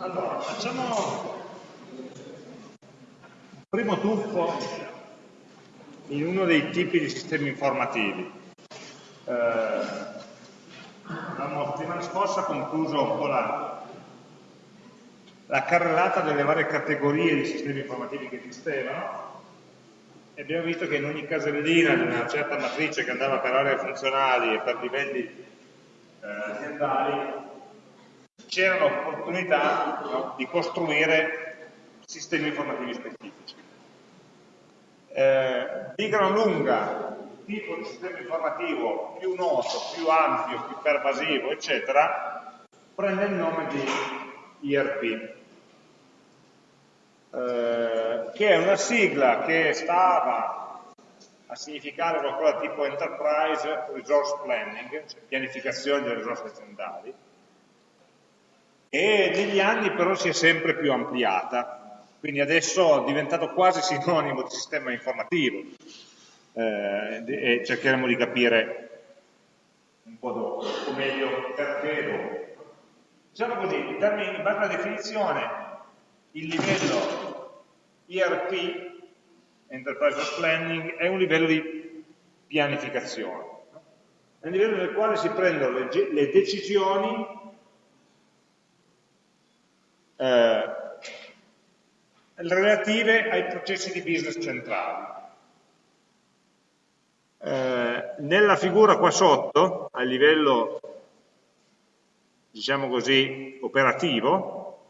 Allora, facciamo un primo tuffo in uno dei tipi di sistemi informativi. Eh, la settimana scorsa concluso un po' la, la carrellata delle varie categorie di sistemi informativi che esistevano e abbiamo visto che in ogni casellina di una certa matrice che andava per aree funzionali e per livelli eh, aziendali c'era l'opportunità no, di costruire sistemi informativi specifici. Eh, di gran lunga, tipo di sistema informativo più noto, più ampio, più pervasivo, eccetera, prende il nome di IRP, eh, che è una sigla che stava a significare qualcosa tipo Enterprise Resource Planning, cioè pianificazione delle risorse aziendali, e negli anni però si è sempre più ampliata, quindi adesso è diventato quasi sinonimo di sistema informativo. Eh, e cercheremo di capire un po' dopo, o meglio perché dopo. Diciamo così, in base alla definizione, il livello ERP, Enterprise Planning, è un livello di pianificazione, è un livello nel quale si prendono le, le decisioni eh, relative ai processi di business centrali. Eh, nella figura qua sotto, a livello, diciamo così, operativo,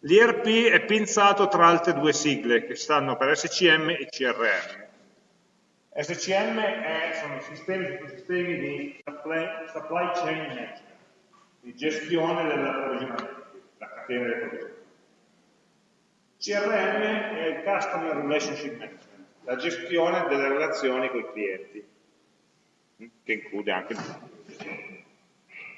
l'IRP è pinzato tra altre due sigle che stanno per SCM e CRM. SCM è, sono sistemi, sistemi di supply, supply chain management, di gestione dell'approvvigionamento delle provvisioni. CRM è il Customer Relationship Management, la gestione delle relazioni con i clienti, che include anche,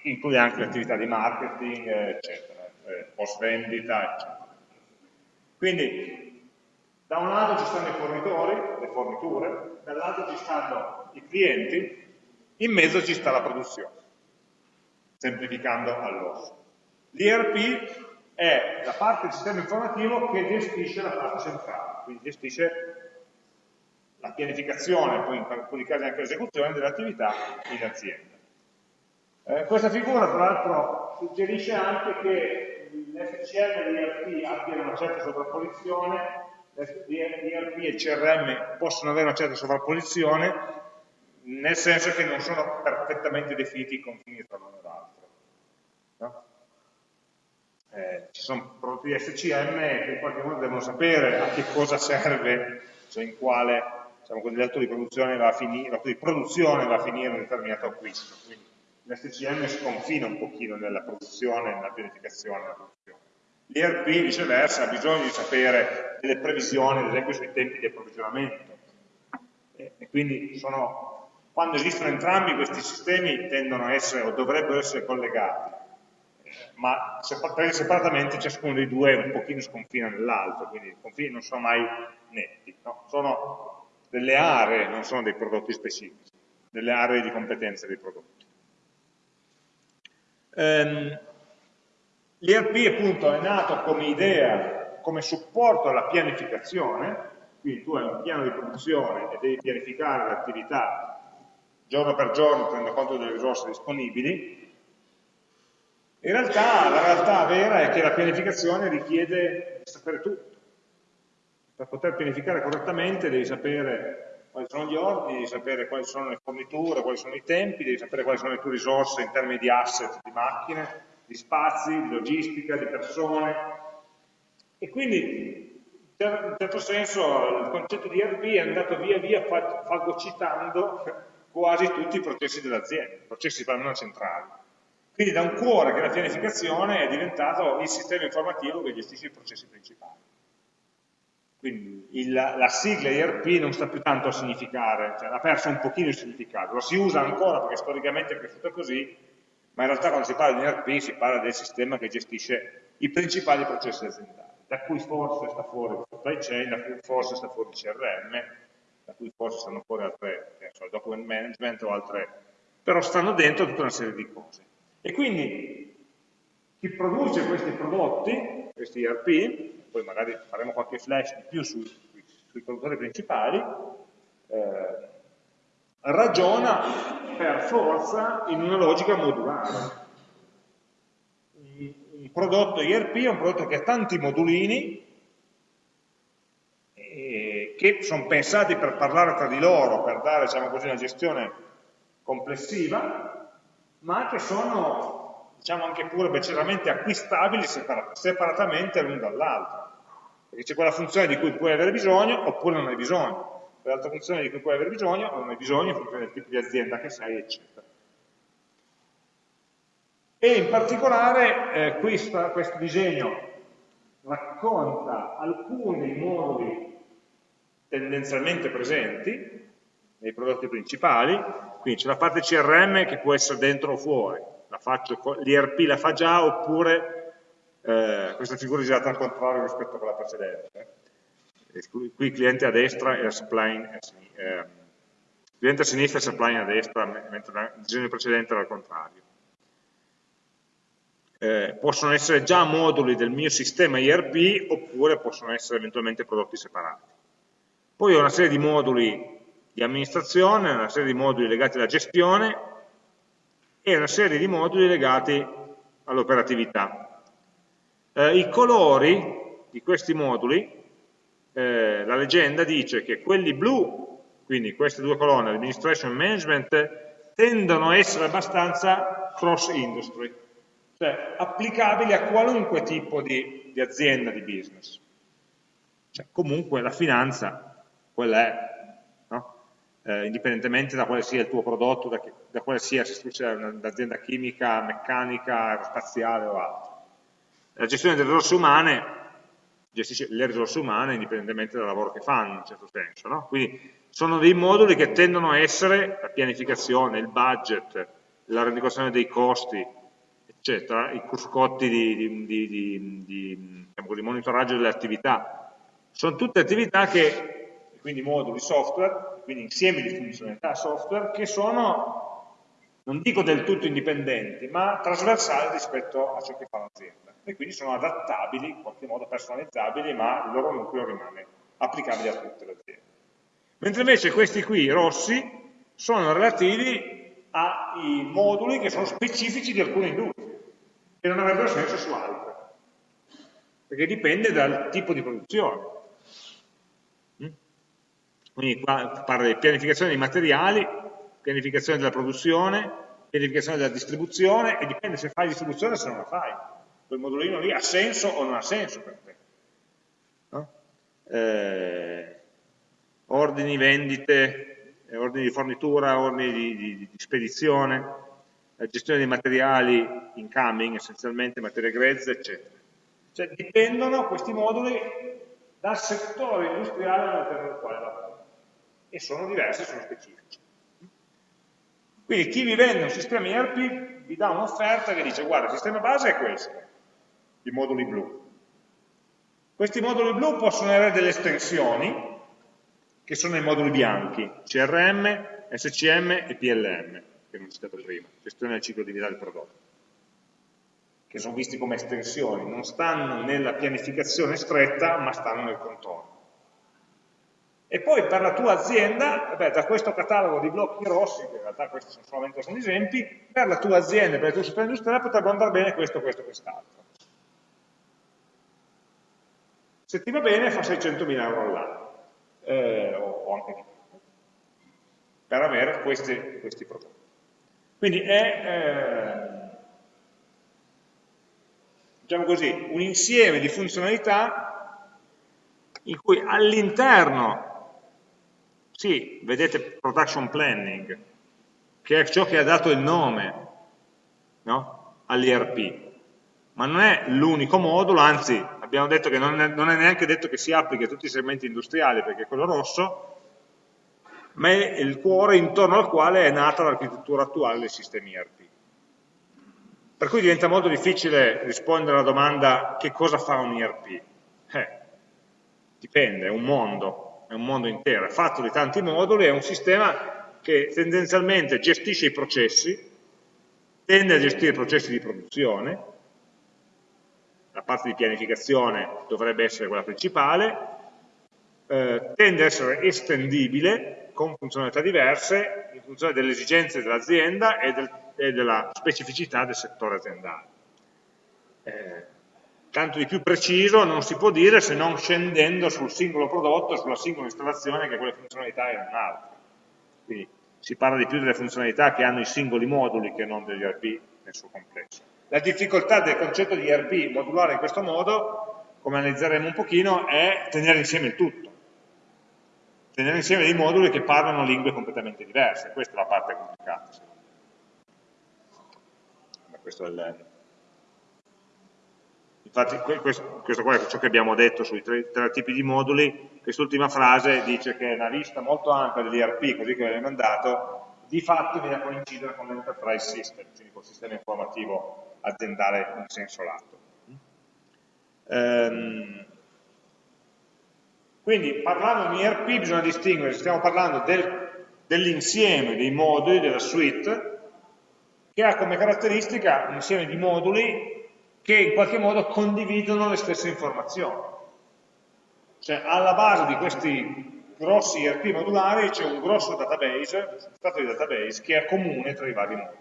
include anche l'attività di marketing, eccetera, eh, post vendita, eccetera. Quindi, da un lato ci stanno i fornitori, le forniture, dall'altro ci stanno i clienti, in mezzo ci sta la produzione, semplificando all'osso. L'IRP è la parte del sistema informativo che gestisce la parte centrale, quindi gestisce la pianificazione, poi in alcuni casi anche l'esecuzione delle attività in azienda. Eh, questa figura tra l'altro suggerisce anche che l'FCM e l'IRP abbiano una certa sovrapposizione, l'IRP e il CRM possono avere una certa sovrapposizione, nel senso che non sono perfettamente definiti i confini tra l'uno e l'altro. No? Eh, ci sono prodotti SCM che in qualche modo devono sapere a che cosa serve, cioè in quale diciamo, l'atto di, produzione va a finire, di produzione va a finire un determinato acquisto. Quindi l'SCM sconfina un pochino nella produzione, nella pianificazione della produzione. L'ERP viceversa ha bisogno di sapere delle previsioni, ad esempio sui tempi di approvvigionamento. E, e quindi sono, quando esistono entrambi questi sistemi tendono a essere o dovrebbero essere collegati ma presi separatamente ciascuno dei due un pochino sconfina nell'altro, quindi i confini non sono mai netti, no? sono delle aree, non sono dei prodotti specifici, delle aree di competenza dei prodotti. Ehm, L'ERP appunto è nato come idea, come supporto alla pianificazione, quindi tu hai un piano di produzione e devi pianificare l'attività giorno per giorno tenendo conto delle risorse disponibili, in realtà la realtà vera è che la pianificazione richiede di sapere tutto. Per poter pianificare correttamente devi sapere quali sono gli ordini, devi sapere quali sono le forniture, quali sono i tempi, devi sapere quali sono le tue risorse in termini di asset, di macchine, di spazi, di logistica, di persone. E quindi, in certo senso, il concetto di RP è andato via via fagocitando quasi tutti i processi dell'azienda, i processi non centrali. Quindi da un cuore che è la pianificazione è diventato il sistema informativo che gestisce i processi principali. Quindi il, la sigla IRP non sta più tanto a significare, cioè ha perso un pochino il significato, lo si usa ancora perché storicamente è cresciuto così, ma in realtà quando si parla di IRP si parla del sistema che gestisce i principali processi aziendali, da cui forse sta fuori il supply chain, da cui forse sta fuori il CRM, da cui forse stanno fuori altre, so, document management o altre, però stanno dentro tutta una serie di cose. E quindi chi produce questi prodotti, questi ERP, poi magari faremo qualche flash di più sui, sui produttori principali, eh, ragiona per forza in una logica modulare. Un prodotto ERP è un prodotto che ha tanti modulini eh, che sono pensati per parlare tra di loro, per dare diciamo così, una gestione complessiva, ma che sono diciamo anche pure beceramente acquistabili separatamente l'uno dall'altro. Perché c'è quella funzione di cui puoi avere bisogno oppure non hai bisogno quell'altra funzione di cui puoi avere bisogno o non hai bisogno in funzione del tipo di azienda che sei, eccetera. E in particolare eh, questo, questo disegno racconta alcuni moduli tendenzialmente presenti nei prodotti principali, quindi c'è la parte CRM che può essere dentro o fuori, l'IRP la fa già oppure eh, questa figura è girata al contrario rispetto a quella precedente qui il cliente a destra e la supply a sinistra, eh, cliente a sinistra e supply a destra, mentre il disegno precedente era al contrario. Eh, possono essere già moduli del mio sistema IRP oppure possono essere eventualmente prodotti separati. Poi ho una serie di moduli di amministrazione, una serie di moduli legati alla gestione e una serie di moduli legati all'operatività. Eh, I colori di questi moduli eh, la leggenda dice che quelli blu, quindi queste due colonne, administration management, tendono a essere abbastanza cross industry, cioè applicabili a qualunque tipo di, di azienda, di business. Cioè, comunque la finanza, quella è? Eh, indipendentemente da quale sia il tuo prodotto, da, da quale sia, se tu un'azienda chimica, meccanica, aerospaziale o altro. La gestione delle risorse umane gestisce le risorse umane indipendentemente dal lavoro che fanno in un certo senso. No? Quindi sono dei moduli che tendono a essere la pianificazione, il budget, la rendicontazione dei costi, eccetera, i cruscotti di, di, di, di diciamo monitoraggio delle attività. Sono tutte attività che, quindi moduli software, quindi insieme di funzionalità software, che sono non dico del tutto indipendenti, ma trasversali rispetto a ciò che fa l'azienda. E quindi sono adattabili, in qualche modo personalizzabili, ma il loro nucleo rimane applicabile a tutte le aziende. Mentre invece questi qui, rossi, sono relativi ai moduli che sono specifici di alcune industrie, e non avrebbero senso su altre, perché dipende dal tipo di produzione. Quindi qua parla di pianificazione dei materiali, pianificazione della produzione, pianificazione della distribuzione e dipende se fai distribuzione o se non la fai. Quel modulino lì ha senso o non ha senso per te. No? Eh, ordini, vendite, eh, ordini di fornitura, ordini di, di, di spedizione, la gestione dei materiali incoming, essenzialmente materie grezze, eccetera. Cioè dipendono questi moduli dal settore industriale all'interno del quale lavorano e sono diversi, sono specifici. Quindi chi vi vende un sistema ERP vi dà un'offerta che dice guarda il sistema base è questo, i moduli blu. Questi moduli blu possono avere delle estensioni che sono i moduli bianchi, CRM, SCM e PLM, che non ho citato prima, gestione del ciclo di vita del prodotto, che sono visti come estensioni, non stanno nella pianificazione stretta, ma stanno nel contorno. E poi per la tua azienda, beh, da questo catalogo di blocchi rossi, che in realtà questi sono solamente alcuni esempi, per la tua azienda, per il tuo settore industriale potrebbe andare bene questo, questo, quest'altro. Se ti va bene fa 600.000 euro all'anno, eh, o, anche di più, per avere questi, questi prodotti. Quindi è, eh, diciamo così, un insieme di funzionalità in cui all'interno sì, vedete production planning, che è ciò che ha dato il nome no? all'IRP, ma non è l'unico modulo, anzi abbiamo detto che non è, non è, neanche detto che si applichi a tutti i segmenti industriali, perché è quello rosso, ma è il cuore intorno al quale è nata l'architettura attuale dei sistemi IRP. Per cui diventa molto difficile rispondere alla domanda che cosa fa un IRP. Eh, dipende, è un mondo, è un mondo intero, è fatto di tanti moduli, è un sistema che tendenzialmente gestisce i processi, tende a gestire i processi di produzione, la parte di pianificazione dovrebbe essere quella principale, eh, tende ad essere estendibile con funzionalità diverse in funzione delle esigenze dell'azienda e, del, e, della specificità del settore aziendale. Eh, tanto di più preciso non si può dire se non scendendo sul singolo prodotto, sulla singola installazione che quelle funzionalità erano altre. Quindi si parla di più delle funzionalità che hanno i singoli moduli che non degli ERP nel suo complesso. La difficoltà del concetto di ERP modulare in questo modo, come analizzeremo un pochino, è tenere insieme il tutto. Tenere insieme dei moduli che parlano lingue completamente diverse, questa è la parte complicata. Questo è il, Infatti questo, qua è ciò che abbiamo detto sui tre, tre tipi di moduli, quest'ultima frase dice che una lista molto ampia dell'IRP, così che viene mandato, di fatto viene a coincidere con l'enterprise system, quindi col sistema informativo aziendale in senso lato. Ehm, quindi parlando di IRP bisogna distinguere, stiamo parlando del, dell'insieme dei moduli della suite che ha come caratteristica un insieme di moduli che in qualche modo condividono le stesse informazioni. Cioè alla base di questi grossi ERP modulari c'è un grosso database, un substrato di database che è comune tra i vari moduli,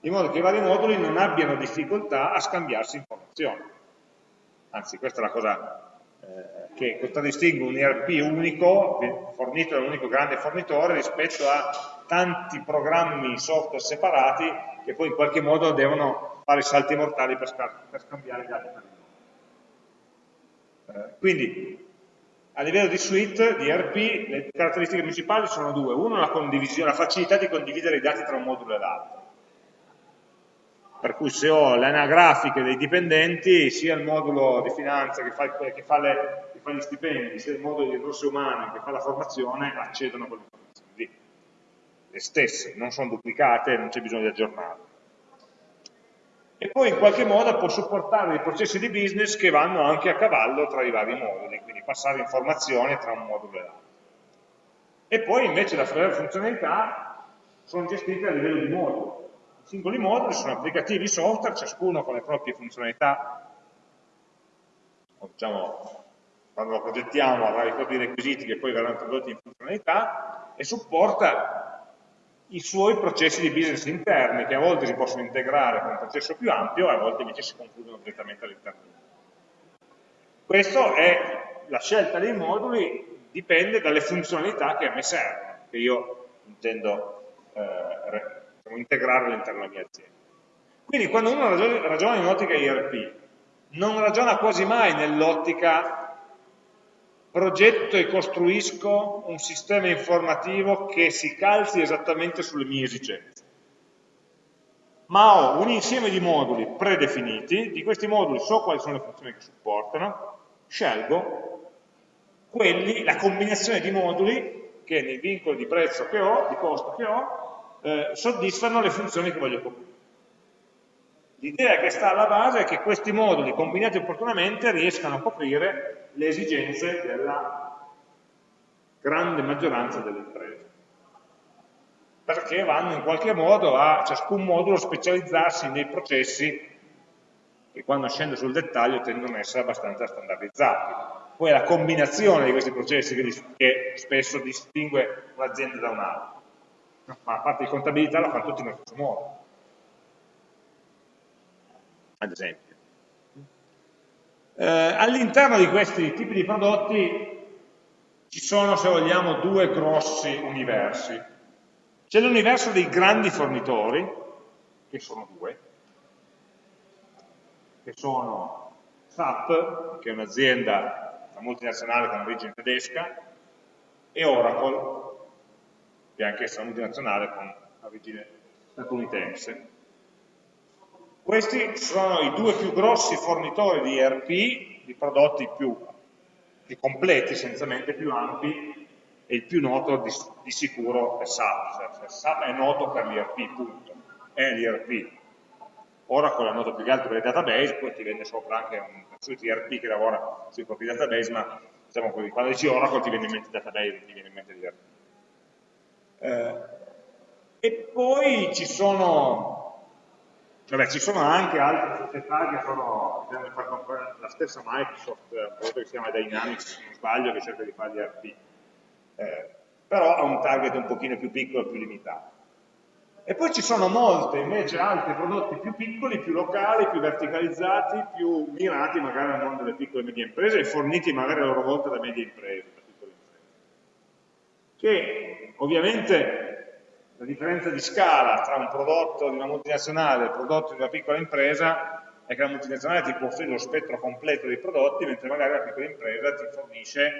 in modo che i vari moduli non abbiano difficoltà a scambiarsi informazioni. Anzi, questa è la cosa eh, che contraddistingue un ERP unico, fornito da un unico grande fornitore, rispetto a tanti programmi software separati che poi in qualche modo devono fare salti mortali per, per scambiare i dati tra di eh, quindi, a livello di suite, di RP, le caratteristiche principali sono due. Uno, la, la facilità di condividere i dati tra un modulo e l'altro. Per cui se ho le anagrafiche dei dipendenti, sia il modulo di finanza che fa, che fa, le, che fa gli stipendi, sia il modulo di risorse umane che fa la formazione, accedono a quelle informazioni. Le stesse, non sono duplicate, non c'è bisogno di aggiornarle e poi in qualche modo può supportare dei processi di business che vanno anche a cavallo tra i vari moduli, quindi passare informazioni tra un modulo e l'altro. E poi invece le funzionalità sono gestite a livello di moduli. I singoli moduli sono applicativi software, ciascuno con le proprie funzionalità, diciamo, quando lo progettiamo avrà i propri requisiti che poi verranno tradotti in funzionalità, e supporta i suoi processi di business interni, che a volte si possono integrare con un processo più ampio, e a volte invece si concludono direttamente all'interno. Questa è la scelta dei moduli, dipende dalle funzionalità che a me servono, che io intendo eh, diciamo, integrare all'interno della mia azienda. Quindi quando uno ragiona in ottica IRP, non ragiona quasi mai nell'ottica progetto e costruisco un sistema informativo che si calzi esattamente sulle mie esigenze. Ma ho un insieme di moduli predefiniti, di questi moduli so quali sono le funzioni che supportano, scelgo quelli, la combinazione di moduli che nei vincoli di prezzo che ho, di costo che ho, eh, soddisfano le funzioni che voglio coprire. L'idea che sta alla base è che questi moduli combinati opportunamente riescano a coprire le esigenze della grande maggioranza delle imprese. Perché vanno in qualche modo a ciascun modulo specializzarsi nei processi che quando scendo sul dettaglio tendono ad essere abbastanza standardizzati. Poi è la combinazione di questi processi che, spesso distingue un'azienda da un'altra. Ma la parte di contabilità la fanno tutti nello stesso modo ad esempio. Eh, All'interno di questi tipi di prodotti ci sono, se vogliamo, due grossi universi. C'è l'universo dei grandi fornitori, che sono due, che sono SAP, che è un'azienda multinazionale con origine tedesca, e Oracle, che è anch'essa multinazionale con origine statunitense. Questi sono i due più grossi fornitori di ERP, di prodotti più, più completi, essenzialmente più ampi, e il più noto di, di sicuro è SAP. Cioè, SAP è noto per l'ERP, punto. È l'ERP. Oracle è noto più che altro per i database, poi ti vende sopra anche un suite ERP che lavora sui propri database, ma diciamo così, quando dici Oracle ti viene in mente database, ti viene in mente l'ERP. Eh, e poi ci sono Vabbè, ci sono anche altre società che sono, la stessa Microsoft, un prodotto che si chiama Dynamics, se non sbaglio, che cerca di fare gli RP, eh, però ha un target un pochino più piccolo, più limitato. E poi ci sono molte invece altri prodotti più piccoli, più locali, più verticalizzati, più mirati magari al mondo delle piccole e medie imprese e forniti magari a loro volta da medie imprese, da piccole imprese. Che ovviamente la differenza di scala tra un prodotto di una multinazionale e il prodotto di una piccola impresa è che la multinazionale ti può offrire lo spettro completo dei prodotti, mentre magari la piccola impresa ti fornisce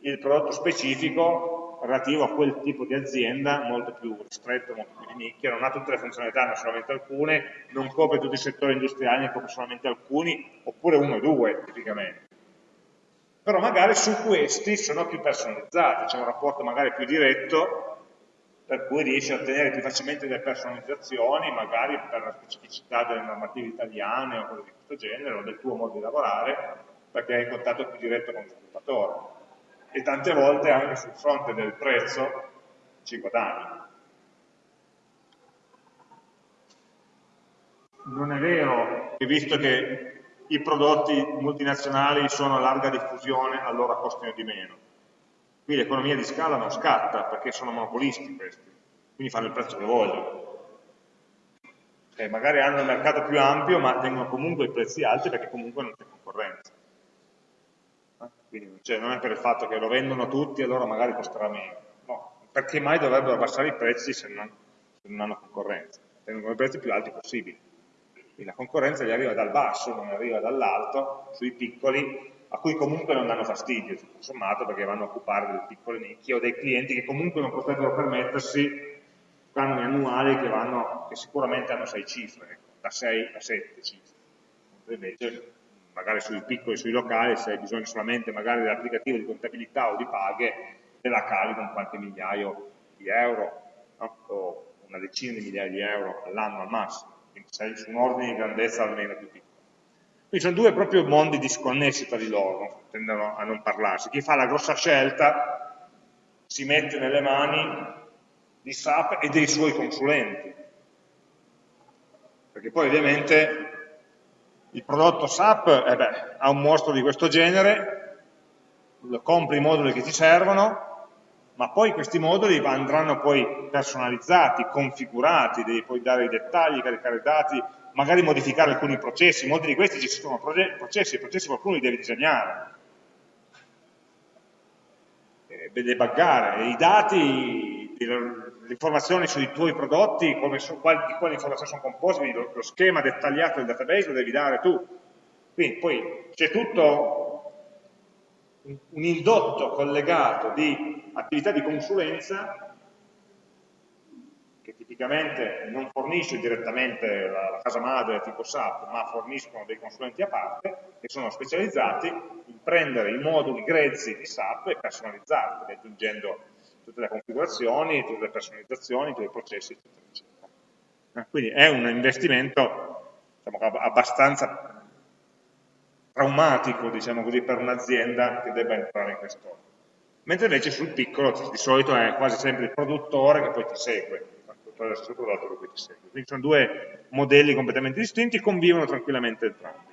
il prodotto specifico relativo a quel tipo di azienda molto più ristretto, molto più di nicchia, non ha tutte le funzionalità, ma solamente alcune, non copre tutti i settori industriali, ne copre solamente alcuni, oppure uno o due tipicamente. Però magari su questi sono più personalizzati, c'è un rapporto magari più diretto per cui riesci a ottenere più facilmente delle personalizzazioni, magari per la specificità delle normative italiane o cose di questo genere, o del tuo modo di lavorare, perché hai in contatto più diretto con lo sviluppatore. E tante volte anche sul fronte del prezzo ci guadagni. Non è vero che visto che i prodotti multinazionali sono a larga diffusione, allora costino di meno Qui l'economia di scala non scatta perché sono monopolisti questi, quindi fanno il prezzo che vogliono. E magari hanno un mercato più ampio ma tengono comunque i prezzi alti perché comunque non c'è concorrenza. Eh? Quindi cioè, non è per il fatto che lo vendono tutti e allora magari costerà meno. No, perché mai dovrebbero abbassare i prezzi se non, se non hanno concorrenza? Tengono i prezzi più alti possibili. Quindi la concorrenza gli arriva dal basso, non arriva dall'alto, sui piccoli a cui comunque non danno fastidio, tutto sommato, perché vanno a occupare delle piccole nicchie o dei clienti che comunque non potrebbero permettersi canoni annuali che, vanno, che sicuramente hanno 6 cifre, ecco, da 6 a 7 cifre. Invece, magari sui piccoli, sui locali, se hai bisogno solamente magari dell'applicativo di contabilità o di paghe, te la cavi con qualche migliaio di euro, no? o una decina di migliaia di euro all'anno al massimo, quindi sei su un ordine di grandezza almeno più piccolo. Quindi sono due proprio mondi disconnessi tra di loro, tendono a non parlarsi. Chi fa la grossa scelta si mette nelle mani di SAP e dei suoi consulenti. Perché poi ovviamente il prodotto SAP eh beh, ha un mostro di questo genere, compri i moduli che ti servono, ma poi questi moduli andranno poi personalizzati, configurati, devi poi dare i dettagli, caricare i dati, magari modificare alcuni processi, molti di questi ci sono processi, i processi qualcuno li deve disegnare, eh, debuggare, i dati, le informazioni sui tuoi prodotti, so, quali, di quali informazioni sono composte, lo, lo schema dettagliato del database lo devi dare tu. Quindi poi c'è tutto un indotto collegato di attività di consulenza tipicamente non fornisce direttamente la, la casa madre tipo SAP, ma forniscono dei consulenti a parte che sono specializzati in prendere i moduli grezzi di SAP e personalizzarli, aggiungendo tutte le configurazioni, tutte le personalizzazioni, tutti i processi, eccetera, eccetera. Eh, quindi è un investimento diciamo, abbastanza traumatico, diciamo così, per un'azienda che debba entrare in questo. Mentre invece sul piccolo di solito è quasi sempre il produttore che poi ti segue, lo stesso prodotto che ti segue. Quindi sono due modelli completamente distinti, convivono tranquillamente entrambi.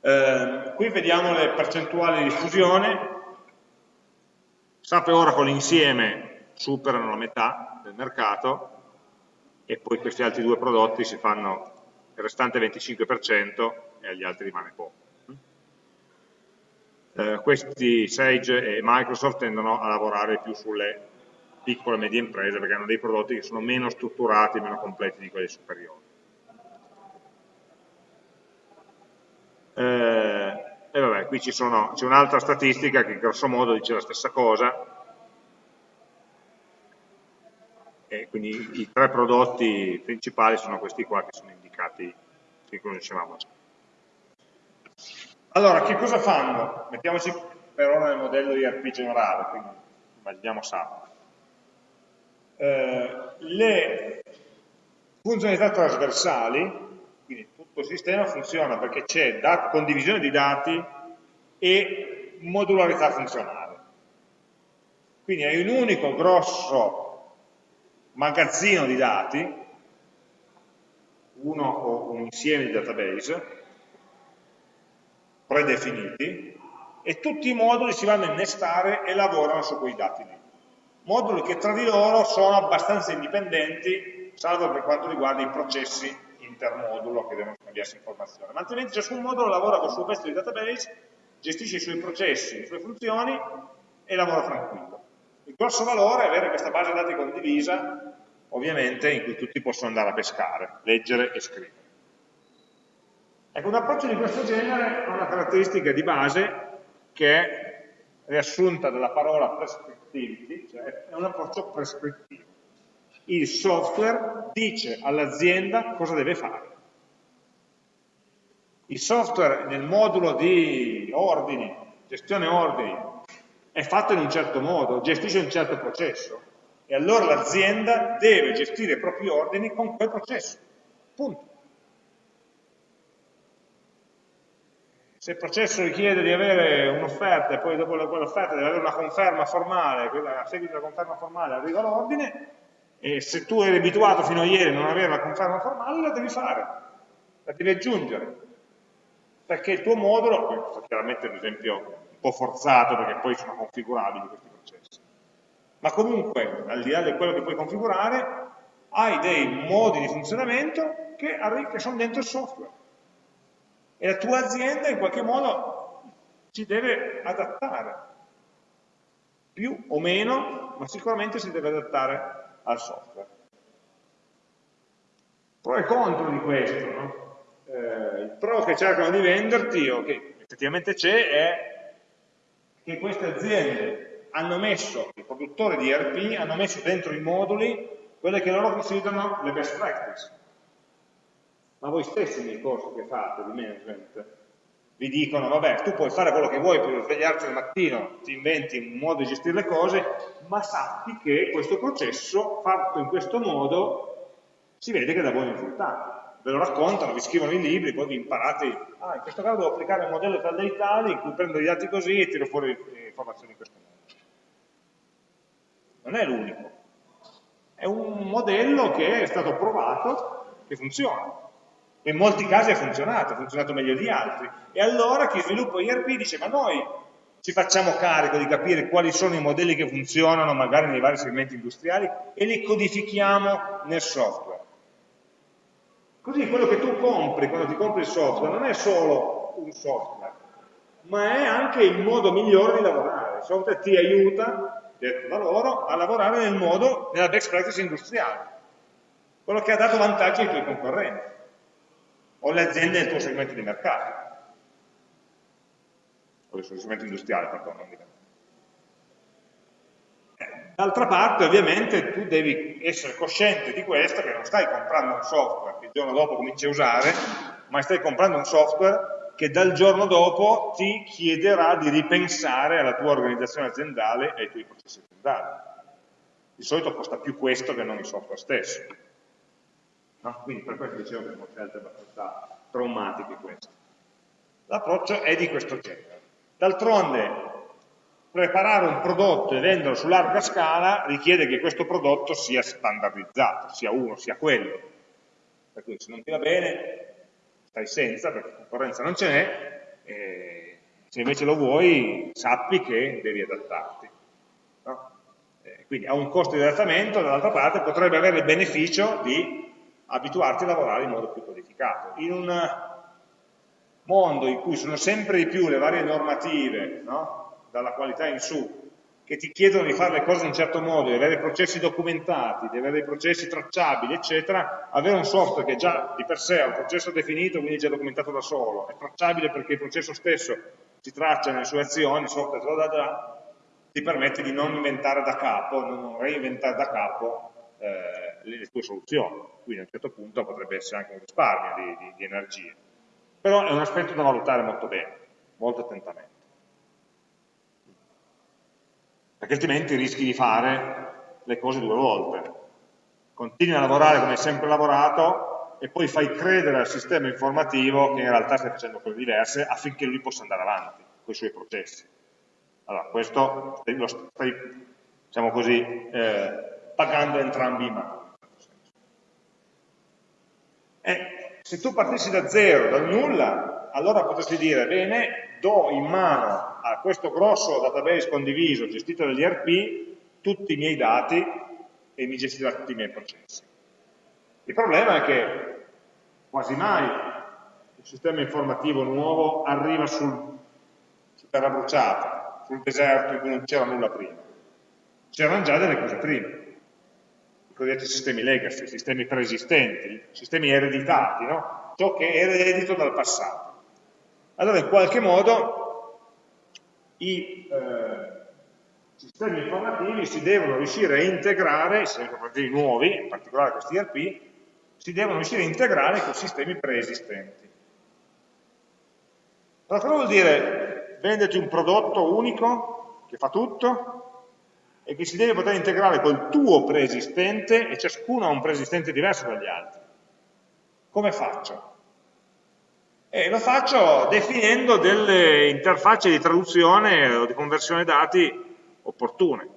Eh, qui vediamo le percentuali di diffusione, SAP e Oracle insieme superano la metà del mercato e poi questi altri due prodotti si fanno il restante 25% e agli altri rimane poco. Eh, questi Sage e Microsoft tendono a lavorare più sulle piccole e medie imprese perché hanno dei prodotti che sono meno strutturati, meno completi di quelli superiori. Eh, e vabbè, qui c'è un'altra statistica che grosso modo dice la stessa cosa, e quindi i tre prodotti principali sono questi qua che sono indicati, che conoscevamo già. Allora, che cosa fanno? Mettiamoci per ora nel modello IRP generale, quindi immaginiamo SAP eh, le funzionalità trasversali, quindi tutto il sistema funziona perché c'è condivisione di dati e modularità funzionale. Quindi hai un unico grosso magazzino di dati uno o un insieme di database predefiniti e tutti i moduli si vanno a innestare e lavorano su quei dati lì. Moduli che tra di loro sono abbastanza indipendenti, salvo per quanto riguarda i processi intermodulo che devono scambiarsi informazioni, ma altrimenti ciascun modulo lavora con il suo pezzo di database, gestisce i suoi processi, le sue funzioni e lavora tranquillo. Il grosso valore è avere questa base dati condivisa, ovviamente, in cui tutti possono andare a pescare, leggere e scrivere. Ecco, un approccio di questo genere ha una caratteristica di base che è riassunta dalla parola prescriptivity, cioè è un approccio prescrittivo. Il software dice all'azienda cosa deve fare. Il software nel modulo di ordini, gestione ordini, è fatto in un certo modo, gestisce un certo processo e allora l'azienda deve gestire i propri ordini con quel processo. Punto. Se il processo richiede di avere un'offerta e poi dopo quell'offerta deve avere una conferma formale, a seguito della conferma formale arriva l'ordine, e se tu eri abituato fino a ieri a non avere la conferma formale, la devi fare, la devi aggiungere. Perché il tuo modulo, questo chiaramente è un esempio un po' forzato perché poi sono configurabili questi processi, ma comunque, al di là di quello che puoi configurare, hai dei modi di funzionamento che, che sono dentro il software e la tua azienda in qualche modo ci deve adattare, più o meno, ma sicuramente si deve adattare al software. Pro e contro di questo, no? eh, il pro che cercano di venderti, o che effettivamente c'è, è che queste aziende hanno messo, i produttori di ERP hanno messo dentro i moduli quelle che loro considerano le best practice ma voi stessi nei corsi che fate di management vi dicono, vabbè, tu puoi fare quello che vuoi per svegliarti al mattino, ti inventi un modo di gestire le cose, ma sappi che questo processo, fatto in questo modo, si vede che dà buoni risultati. Ve lo raccontano, vi scrivono i libri, poi vi imparate, ah, in questo caso devo applicare un modello tal dei tali, in cui prendo i dati così e tiro fuori le informazioni in questo modo. Non è l'unico. È un modello che è stato provato, che funziona in molti casi ha funzionato, ha funzionato meglio di altri. E allora chi sviluppa IRP dice, ma noi ci facciamo carico di capire quali sono i modelli che funzionano magari nei vari segmenti industriali e li codifichiamo nel software. Così quello che tu compri quando ti compri il software non è solo un software, ma è anche il modo migliore di lavorare. Il software ti aiuta, detto da loro, a lavorare nel modo, nella best practice industriale, quello che ha dato vantaggi ai tuoi concorrenti o le aziende del tuo segmento di mercato, o del tuo segmento industriale, pardon, non di. Eh, d'altra parte, ovviamente, tu devi essere cosciente di questo, che non stai comprando un software che il giorno dopo cominci a usare, ma stai comprando un software che dal giorno dopo ti chiederà di ripensare alla tua organizzazione aziendale e ai tuoi processi aziendali. Di solito costa più questo che non il software stesso. No? Quindi per questo dicevo che sono scelte abbastanza traumatiche queste. L'approccio è di questo genere. D'altronde, preparare un prodotto e venderlo su larga scala richiede che questo prodotto sia standardizzato, sia uno, sia quello. Per cui se non ti va bene, stai senza, perché concorrenza non ce n'è, se invece lo vuoi, sappi che devi adattarti. No? quindi ha un costo di adattamento, dall'altra parte potrebbe avere il beneficio di abituarti a lavorare in modo più codificato. In un mondo in cui sono sempre di più le varie normative, no? dalla qualità in su, che ti chiedono di fare le cose in un certo modo, di avere processi documentati, di avere dei processi tracciabili, eccetera, avere un software che già di per sé ha un processo definito, quindi già documentato da solo, è tracciabile perché il processo stesso si traccia nelle sue azioni, il software te lo dà già, ti permette di non inventare da capo, non reinventare da capo eh, le tue soluzioni, quindi a un certo punto potrebbe essere anche un risparmio di, di, di energie. Però è un aspetto da valutare molto bene, molto attentamente. Perché altrimenti rischi di fare le cose due volte. Continui a lavorare come hai sempre lavorato e poi fai credere al sistema informativo che in realtà stai facendo cose diverse affinché lui possa andare avanti con i suoi processi. Allora, questo lo stai, diciamo così, eh, pagando entrambi i mani. E se tu partissi da zero, dal nulla, allora potresti dire, bene, do in mano a questo grosso database condiviso gestito dagli ERP tutti i miei dati e mi gestirà tutti i miei processi. Il problema è che quasi mai il sistema informativo nuovo arriva sul, su terra bruciata, sul deserto in cui non c'era nulla prima. C'erano già delle cose prima, cosiddetti sistemi legacy, sistemi preesistenti, sistemi ereditati, no? ciò che è eredito dal passato. Allora in qualche modo i eh, sistemi informativi si devono riuscire a integrare, i sistemi informativi nuovi, in particolare questi ERP, si devono riuscire a integrare con sistemi preesistenti. Allora cosa vuol dire venderti un prodotto unico che fa tutto e che si deve poter integrare col tuo preesistente e ciascuno ha un preesistente diverso dagli altri? Come faccio? E lo faccio definendo delle interfacce di traduzione o di conversione dati opportune.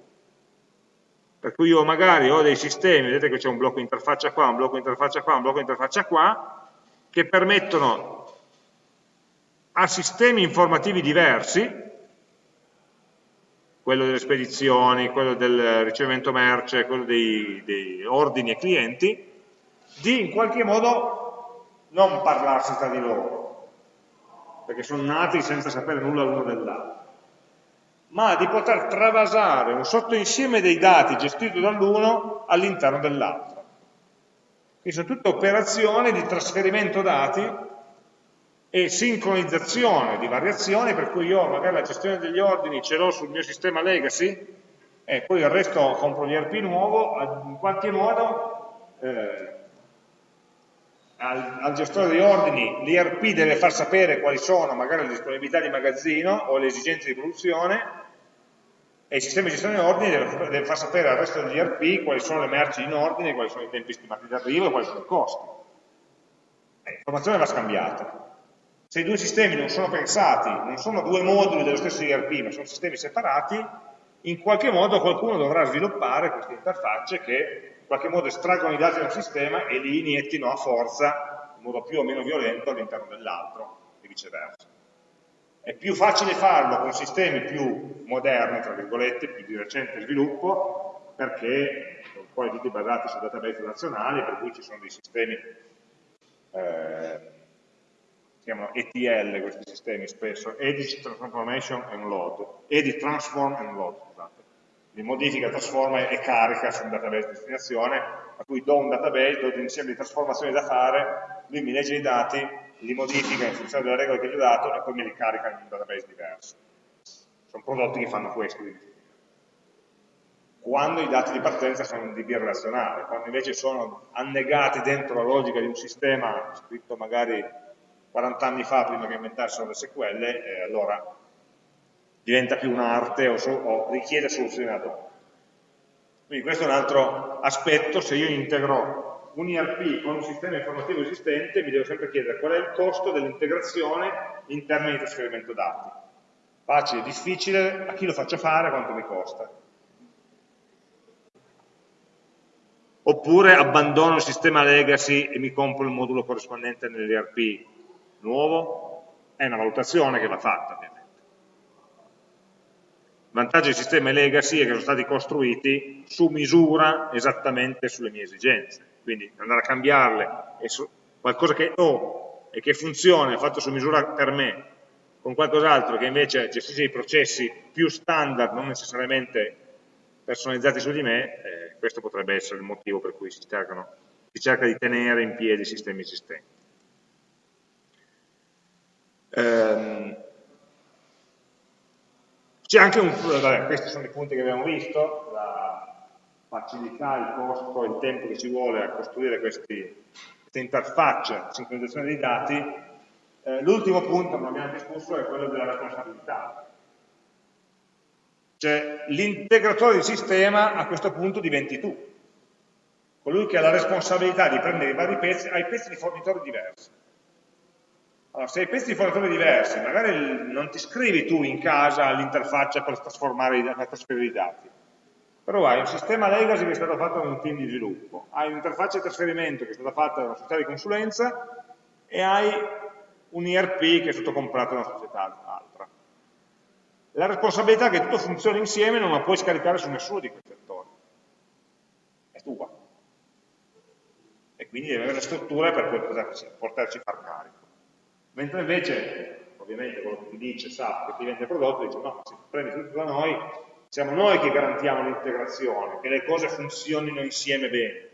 Per cui io magari ho dei sistemi, vedete che c'è un blocco interfaccia qua, un blocco interfaccia qua, un blocco interfaccia qua, che permettono a sistemi informativi diversi, quello delle spedizioni, quello del ricevimento merce, quello dei, dei ordini e clienti, di in qualche modo non parlarsi tra di loro, perché sono nati senza sapere nulla l'uno dell'altro ma di poter travasare un sottoinsieme dei dati gestito dall'uno all'interno dell'altro. Quindi sono tutte operazioni di trasferimento dati e sincronizzazione di variazioni, per cui io magari la gestione degli ordini ce l'ho sul mio sistema legacy e poi il resto compro l'IRP nuovo, in qualche modo eh, al, al, gestore di ordini l'IRP deve far sapere quali sono magari le disponibilità di magazzino o le esigenze di produzione e il sistema di gestione di ordini deve, deve far sapere al resto degli ERP quali sono le merci in ordine, quali sono i tempi stimati di arrivo e quali sono i costi. L'informazione va scambiata. Se i due sistemi non sono pensati, non sono due moduli dello stesso ERP, ma sono sistemi separati, in qualche modo qualcuno dovrà sviluppare queste interfacce che in qualche modo estraggono i dati da un sistema e li iniettino a forza, in modo più o meno violento, all'interno dell'altro e viceversa. È più facile farlo con sistemi più moderni, tra virgolette, più di recente sviluppo, perché sono poi tutti basati su database nazionali, per cui ci sono dei sistemi, eh, chiamano ETL questi sistemi spesso, Edit Transformation and Load, Edit Transform and Load, scusate. Li modifica, trasforma e carica su un database di destinazione, a cui do un database, do un insieme di trasformazioni da fare, lui mi legge i dati, li modifica in funzione delle regole che gli ho dato e poi me li carica in un database diverso. Sono prodotti che fanno questo. Quando i dati di partenza sono in DB relazionale, quando invece sono annegati dentro la logica di un sistema scritto magari 40 anni fa prima che inventassero le SQL, eh, allora diventa più un'arte o, so, o richiede soluzioni ad hoc. Quindi questo è un altro aspetto, se io integro un ERP con un sistema informativo esistente mi devo sempre chiedere qual è il costo dell'integrazione in termini di trasferimento dati. Facile, difficile, a chi lo faccio fare, quanto mi costa. Oppure abbandono il sistema legacy e mi compro il modulo corrispondente nell'ERP nuovo, è una valutazione che va fatta ovviamente. Il vantaggio dei sistemi legacy è che sono stati costruiti su misura esattamente sulle mie esigenze quindi andare a cambiarle, qualcosa che ho e che funziona, fatto su misura per me, con qualcos'altro che invece gestisce i processi più standard, non necessariamente personalizzati su di me, eh, questo potrebbe essere il motivo per cui si, cercano, si cerca di tenere in piedi i sistemi esistenti. Ehm, C'è anche un, vabbè, questi sono i punti che abbiamo visto, la, facilità, il costo, il tempo che ci vuole a costruire questi, queste interfacce sincronizzazione dei dati, eh, l'ultimo punto, non abbiamo discusso, è quello della responsabilità. Cioè l'integratore di sistema a questo punto diventi tu, colui che ha la responsabilità di prendere i vari pezzi, hai pezzi di fornitori diversi. Allora, se hai pezzi di fornitori diversi, magari non ti scrivi tu in casa l'interfaccia per trasformare, per trasferire i dati, però hai un sistema legacy che è stato fatto da un team di sviluppo, hai un'interfaccia di trasferimento che è stata fatta da una società di consulenza e hai un ERP che è stato comprato da una società altra. La responsabilità è che tutto funzioni insieme non la puoi scaricare su nessuno di questi attori, è tua. E quindi devi avere le strutture per poterci far carico. Mentre invece, ovviamente, quello che ti dice SAP che ti vende il prodotto, dice no, se prendi tutto da noi, siamo noi che garantiamo l'integrazione, che le cose funzionino insieme bene.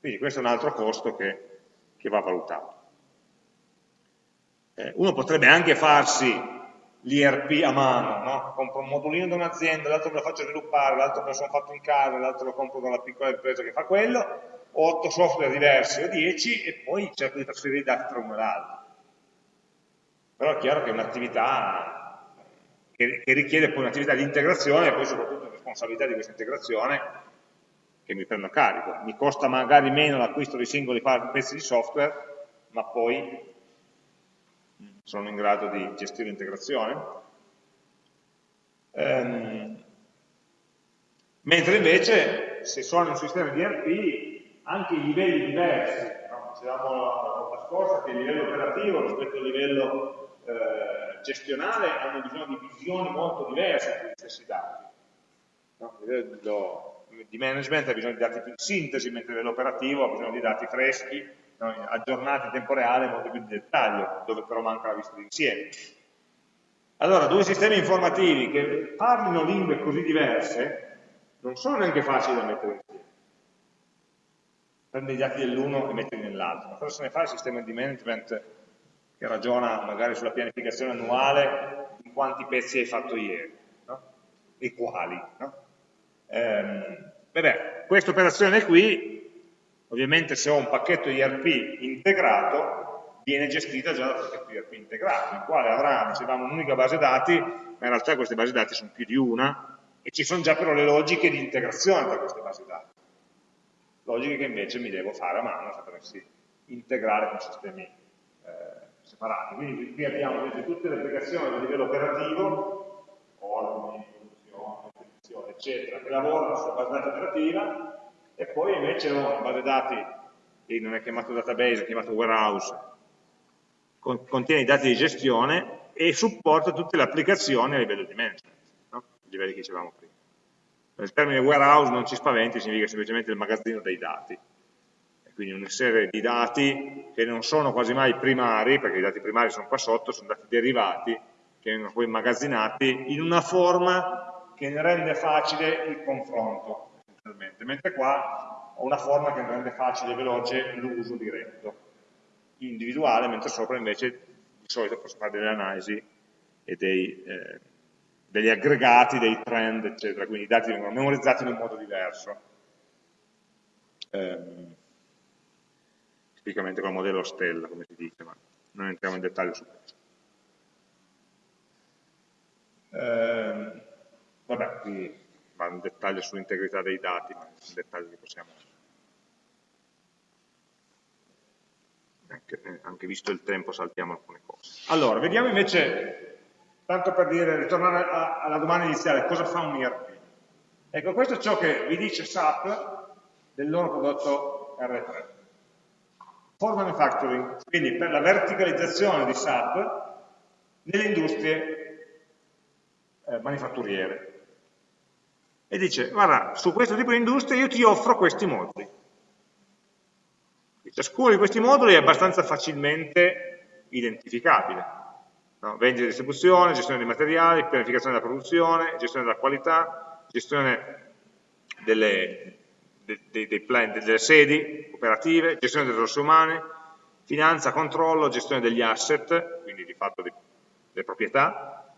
Quindi questo è un altro costo che, che va valutato. Eh, uno potrebbe anche farsi l'IRP a mano, no? compro un modulino da un'azienda, l'altro me lo faccio sviluppare, l'altro me lo sono fatto in casa, l'altro lo compro da una piccola impresa che fa quello, ho 8 software diversi o 10 e poi cerco di trasferire i dati tra uno e l'altro. Però è chiaro che è un'attività che, che richiede poi un'attività di integrazione e poi soprattutto responsabilità di questa integrazione che mi prendo a carico. Mi costa magari meno l'acquisto di singoli pezzi di software, ma poi sono in grado di gestire l'integrazione. Um, mentre invece, se sono in un sistema di ERP, anche i livelli diversi, no? dicevamo la volta scorsa che il livello operativo rispetto al livello eh, gestionale hanno bisogno di visioni molto diverse sugli stessi dati. No? Il livello di management ha bisogno di dati più in sintesi, mentre il livello operativo ha bisogno di dati freschi, no? aggiornati in tempo reale, molto più di dettaglio, dove però manca la vista d'insieme. Allora, due sistemi informativi che parlino lingue così diverse non sono neanche facili da mettere insieme. Prendi i dati dell'uno e metterli nell'altro. Cosa se ne fa il sistema di management che ragiona magari sulla pianificazione annuale di quanti pezzi hai fatto ieri, no? e quali. No? Ehm, beh, questa operazione qui, ovviamente se ho un pacchetto IRP integrato, viene gestita già dal pacchetto IRP integrato, il quale avrà, dicevamo, un'unica base dati, ma in realtà queste basi dati sono più di una, e ci sono già però le logiche di integrazione tra queste basi dati. Logiche che invece mi devo fare a mano se dovessi integrare con sistemi eh, separati. Quindi qui abbiamo invece tutte le applicazioni a livello operativo, ordini, produzione, spedizione, eccetera, che lavorano sulla base dati operativa e poi invece ho una base dati che non è chiamato database, è chiamato warehouse, contiene i dati di gestione e supporta tutte le applicazioni a livello di management, no? i livelli che dicevamo prima. Il termine warehouse non ci spaventi, significa semplicemente il magazzino dei dati. Quindi una serie di dati che non sono quasi mai primari, perché i dati primari sono qua sotto, sono dati derivati, che vengono poi immagazzinati in una forma che ne rende facile il confronto, mentre qua ho una forma che ne rende facile e veloce l'uso diretto, individuale, mentre sopra invece di solito posso fare delle analisi e dei, eh, degli aggregati, dei trend, eccetera, quindi i dati vengono memorizzati in un modo diverso. Um, tipicamente col modello stella, come si dice, ma non entriamo in dettaglio su questo. Eh, vabbè, qui va in dettaglio sull'integrità dei dati, ma in dettaglio li possiamo... Anche, eh, anche visto il tempo saltiamo alcune cose. Allora, vediamo invece, tanto per dire, ritornare a, alla domanda iniziale, cosa fa un IRP? Ecco, questo è ciò che vi dice SAP del loro prodotto R3 for manufacturing, quindi per la verticalizzazione di SAP nelle industrie eh, manifatturiere. E dice, guarda, su questo tipo di industria io ti offro questi moduli. Ciascuno di questi moduli è abbastanza facilmente identificabile. No? Vendita e distribuzione, gestione dei materiali, pianificazione della produzione, gestione della qualità, gestione delle, dei, dei plan, delle sedi operative, gestione delle risorse umane, finanza, controllo, gestione degli asset, quindi di fatto delle proprietà,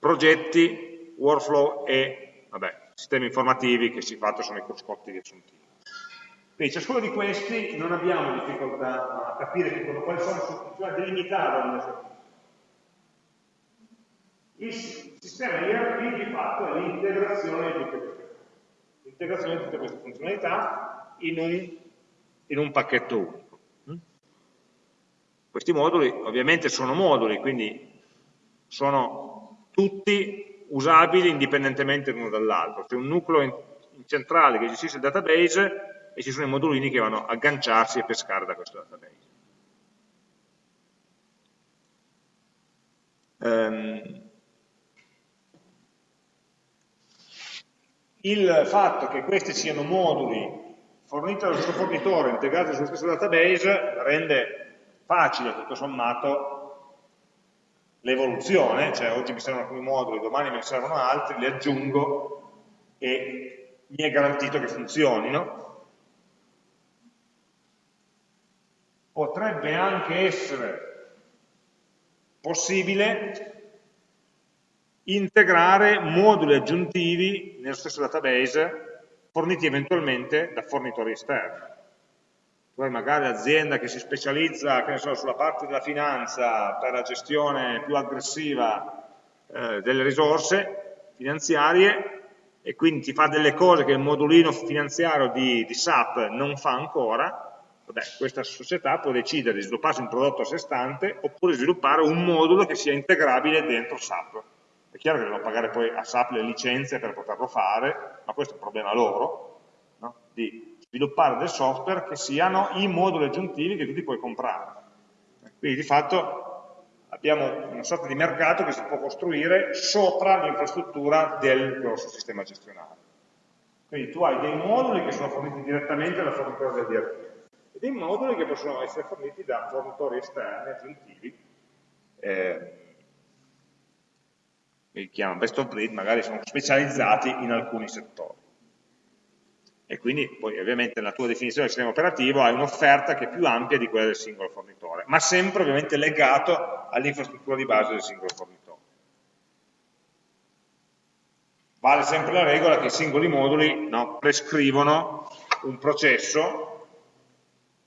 progetti, workflow e vabbè, sistemi informativi che si fatto sono i cruscotti riassuntivi. Quindi ciascuno di questi non abbiamo difficoltà a capire quali sono, cioè a delimitarlo il sistema ERP di fatto è l'integrazione di tutte queste l'integrazione di tutte queste funzionalità in un, in un pacchetto unico. Mm? Questi moduli ovviamente sono moduli, quindi sono tutti usabili indipendentemente l'uno dall'altro. C'è un nucleo in, in centrale che gestisce il database e ci sono i modulini che vanno a agganciarsi e pescare da questo database. Um, il fatto che questi siano moduli forniti dallo stesso fornitore, integrati sullo stesso database, rende facile tutto sommato l'evoluzione, cioè oggi mi servono alcuni moduli, domani ne servono altri, li aggiungo e mi è garantito che funzionino. Potrebbe anche essere possibile integrare moduli aggiuntivi nello stesso database forniti eventualmente da fornitori esterni poi magari l'azienda che si specializza che so, sulla parte della finanza per la gestione più aggressiva eh, delle risorse finanziarie e quindi ti fa delle cose che il modulino finanziario di, di SAP non fa ancora, vabbè, questa società può decidere di svilupparsi un prodotto a sé stante oppure sviluppare un modulo che sia integrabile dentro SAP. È chiaro che devono pagare poi a SAP le licenze per poterlo fare, ma questo è un problema loro, no? di sviluppare del software che siano i moduli aggiuntivi che tu ti puoi comprare. Quindi di fatto abbiamo una sorta di mercato che si può costruire sopra l'infrastruttura del grosso sistema gestionale. Quindi tu hai dei moduli che sono forniti direttamente dal fornitore del DRT e dei moduli che possono essere forniti da fornitori esterni aggiuntivi eh, li chiamano best of breed, magari sono specializzati in alcuni settori e quindi poi ovviamente nella tua definizione del sistema operativo hai un'offerta che è più ampia di quella del singolo fornitore, ma sempre ovviamente legato all'infrastruttura di base del singolo fornitore. Vale sempre la regola che i singoli moduli no, prescrivono un processo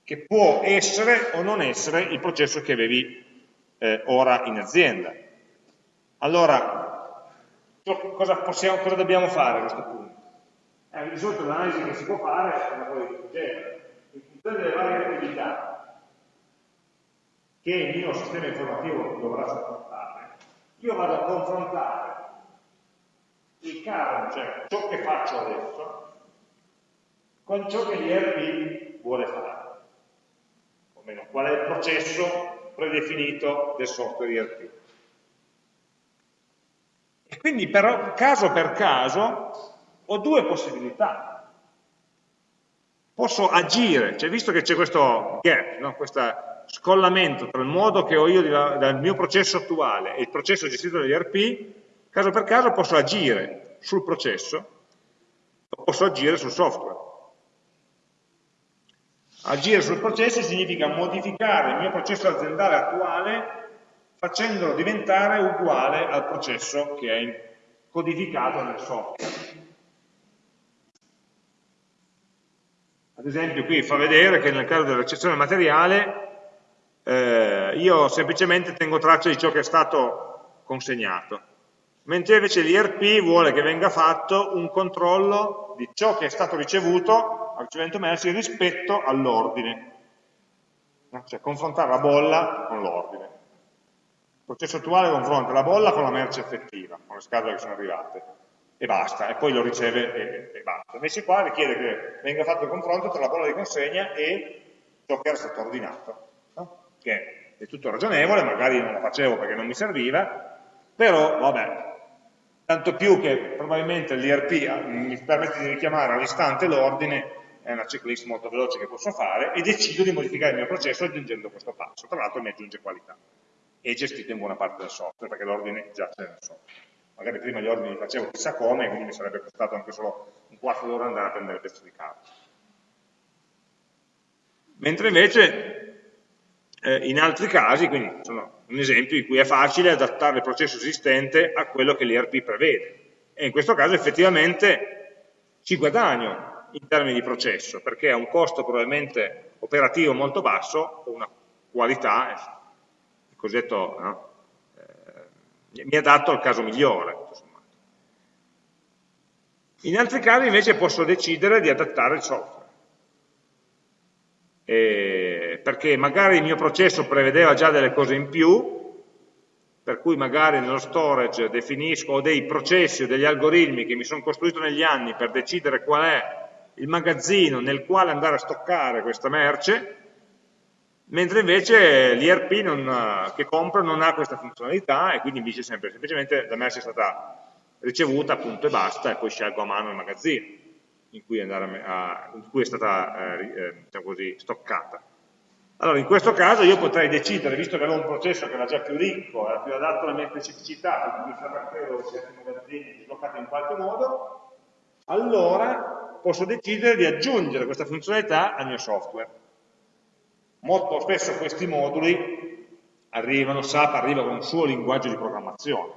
che può essere o non essere il processo che avevi eh, ora in azienda. Allora, cosa, possiamo, cosa dobbiamo fare a questo punto? Eh, di solito l'analisi che si può fare è una cosa di questo genere. In funzione delle varie attività che il mio sistema informativo dovrà supportare, io vado a confrontare il current, cioè ciò che faccio adesso, con ciò che l'IRP vuole fare. O meno, qual è il processo predefinito del software IRP. E quindi però, caso per caso, ho due possibilità. Posso agire, cioè visto che c'è questo gap, no? questo scollamento tra il modo che ho io dal mio processo attuale e il processo gestito dall'ERP, caso per caso posso agire sul processo o posso agire sul software. Agire sul processo significa modificare il mio processo aziendale attuale facendolo diventare uguale al processo che è codificato nel software. Ad esempio qui fa vedere che nel caso della recensione materiale eh, io semplicemente tengo traccia di ciò che è stato consegnato, mentre invece l'IRP vuole che venga fatto un controllo di ciò che è stato ricevuto al ricevimento merci rispetto all'ordine, cioè confrontare la bolla con l'ordine. Processo attuale confronta la bolla con la merce effettiva, con le scatole che sono arrivate e basta, e poi lo riceve e, e basta. Invece qua richiede che venga fatto il confronto tra la bolla di consegna e ciò che era stato ordinato, no? che è tutto ragionevole, magari non lo facevo perché non mi serviva, però vabbè, tanto più che probabilmente l'IRP mi permette di richiamare all'istante l'ordine, è una checklist molto veloce che posso fare, e decido di modificare il mio processo aggiungendo questo passo, tra l'altro mi aggiunge qualità, e gestito in buona parte del software, perché l'ordine già c'è nel software magari prima gli ordini li facevo chissà come, quindi mi sarebbe costato anche solo un quarto d'ora andare a prendere il pezzo di carta. Mentre invece eh, in altri casi, quindi sono un esempio in cui è facile adattare il processo esistente a quello che l'ERP prevede. E in questo caso effettivamente ci guadagno in termini di processo, perché ha un costo probabilmente operativo molto basso, o una qualità, il cosiddetto no, mi adatto al caso migliore. In altri casi invece posso decidere di adattare il software, eh, perché magari il mio processo prevedeva già delle cose in più, per cui magari nello storage definisco dei processi o degli algoritmi che mi sono costruito negli anni per decidere qual è il magazzino nel quale andare a stoccare questa merce, mentre invece l'IRP che compro non ha questa funzionalità e quindi mi dice sempre semplicemente la merce è stata ricevuta, punto e basta, e poi scelgo a mano il magazzino in cui, a, in cui è stata eh, eh, diciamo così, stoccata. Allora, in questo caso io potrei decidere, visto che avevo un processo che era già più ricco, era più adatto alle mie specificità, quindi mi sapevo certi magazzini dislocati in qualche modo, allora posso decidere di aggiungere questa funzionalità al mio software. Molto spesso questi moduli arrivano, SAP arriva con un suo linguaggio di programmazione,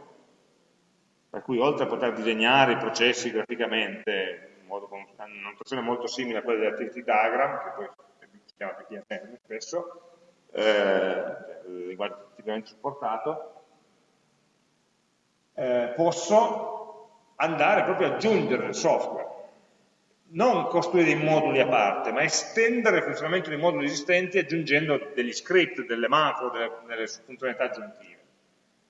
per cui oltre a poter disegnare i processi graficamente, in modo, con una molto simile a quella dell'activity diagram, che poi si chiama PTM spesso, eh, il linguaggio tipicamente supportato, eh, posso andare proprio ad aggiungere il software non costruire dei moduli a parte, ma estendere il funzionamento dei moduli esistenti aggiungendo degli script, delle macro, delle, delle funzionalità aggiuntive.